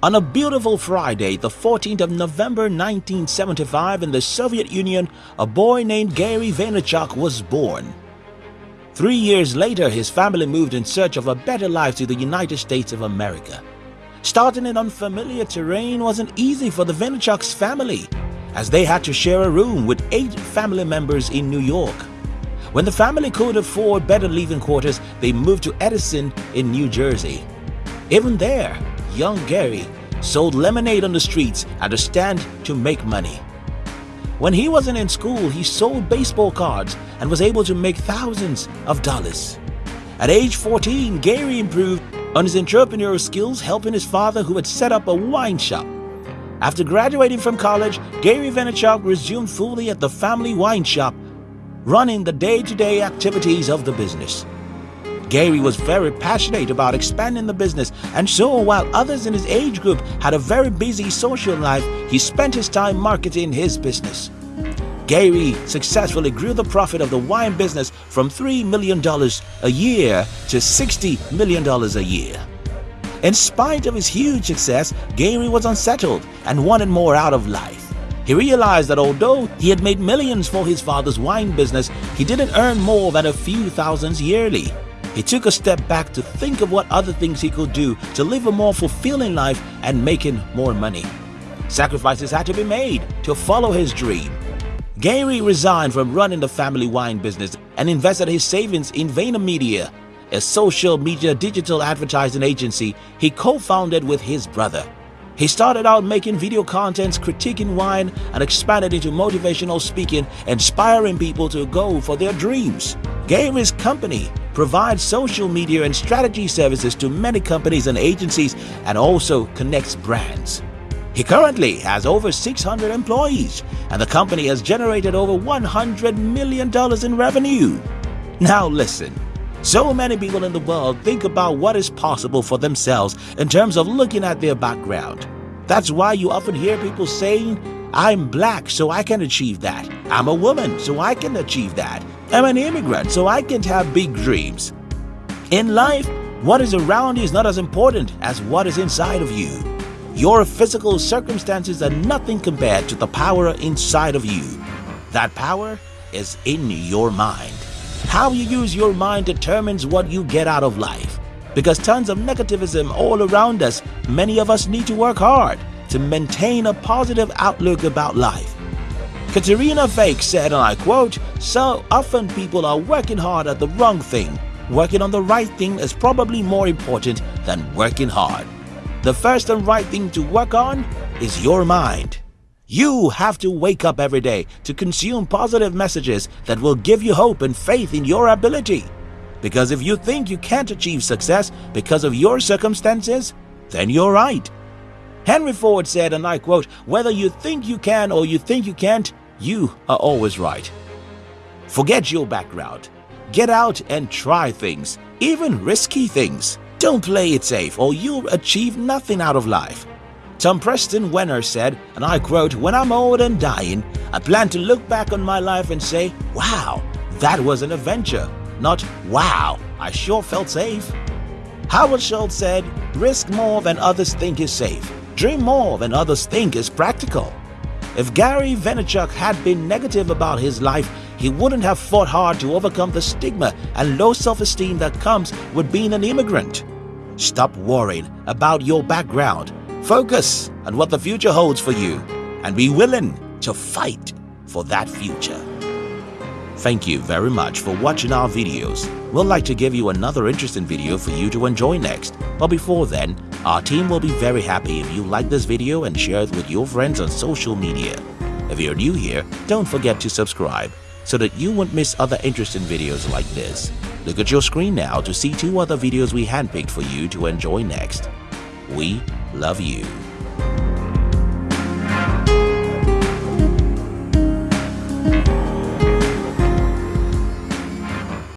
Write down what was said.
On a beautiful Friday, the 14th of November 1975 in the Soviet Union, a boy named Gary Vaynerchuk was born. Three years later, his family moved in search of a better life to the United States of America. Starting in unfamiliar terrain wasn't easy for the Vaynerchuk's family, as they had to share a room with eight family members in New York. When the family could afford better living quarters, they moved to Edison in New Jersey. Even there, young Gary sold lemonade on the streets at a stand to make money. When he wasn't in school, he sold baseball cards and was able to make thousands of dollars. At age 14, Gary improved on his entrepreneurial skills helping his father who had set up a wine shop. After graduating from college, Gary Vaynerchuk resumed fully at the family wine shop, running the day-to-day -day activities of the business. Gary was very passionate about expanding the business and so while others in his age group had a very busy social life, he spent his time marketing his business. Gary successfully grew the profit of the wine business from $3 million a year to $60 million a year. In spite of his huge success, Gary was unsettled and wanted more out of life. He realized that although he had made millions for his father's wine business, he didn't earn more than a few thousands yearly. He took a step back to think of what other things he could do to live a more fulfilling life and making more money. Sacrifices had to be made to follow his dream. Gary resigned from running the family wine business and invested his savings in VaynerMedia, a social media digital advertising agency he co-founded with his brother. He started out making video contents critiquing wine and expanded into motivational speaking, inspiring people to go for their dreams. Gary's company provides social media and strategy services to many companies and agencies and also connects brands. He currently has over 600 employees and the company has generated over $100 million in revenue. Now listen, so many people in the world think about what is possible for themselves in terms of looking at their background. That's why you often hear people saying, I'm black so I can achieve that. I'm a woman so I can achieve that. I'm an immigrant so I can't have big dreams. In life, what is around you is not as important as what is inside of you. Your physical circumstances are nothing compared to the power inside of you. That power is in your mind. How you use your mind determines what you get out of life. Because tons of negativism all around us, many of us need to work hard to maintain a positive outlook about life. Caterina Fake said, and I quote, So often people are working hard at the wrong thing. Working on the right thing is probably more important than working hard. The first and right thing to work on is your mind. You have to wake up every day to consume positive messages that will give you hope and faith in your ability. Because if you think you can't achieve success because of your circumstances, then you're right. Henry Ford said, and I quote, Whether you think you can or you think you can't, you are always right. Forget your background. Get out and try things, even risky things. Don't play it safe or you'll achieve nothing out of life. Tom Preston Werner said, and I quote, When I'm old and dying, I plan to look back on my life and say, wow, that was an adventure, not wow, I sure felt safe. Howard Schultz said, risk more than others think is safe. Dream more than others think is practical. If Gary Vaynerchuk had been negative about his life, he wouldn't have fought hard to overcome the stigma and low self-esteem that comes with being an immigrant. Stop worrying about your background. Focus on what the future holds for you and be willing to fight for that future. Thank you very much for watching our videos. We'd like to give you another interesting video for you to enjoy next. But before then, our team will be very happy if you like this video and share it with your friends on social media. If you're new here, don't forget to subscribe so that you won't miss other interesting videos like this. Look at your screen now to see two other videos we handpicked for you to enjoy next. We love you.